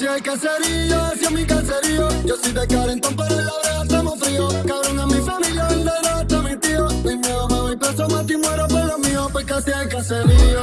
Hacia el caserío, hacia mi caserío. Yo soy de calentón, pero en la oreja estamos fríos. Cabrón a mi familia, el de hasta mi tío. Mi miedo me voy preso, más y muero por lo mío. pues casi hay caserío,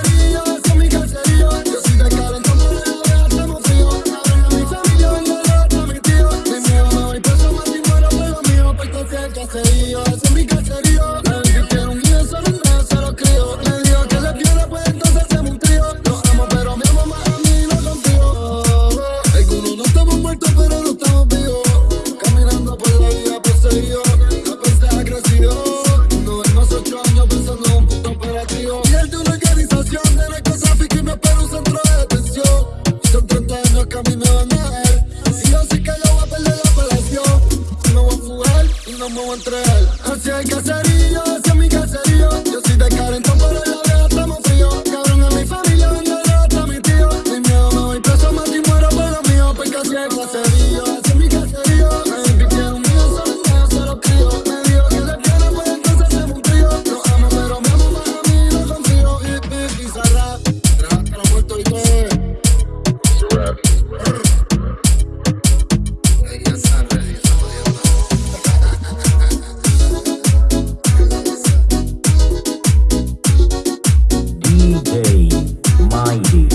como entre él. Así caserío, 90s.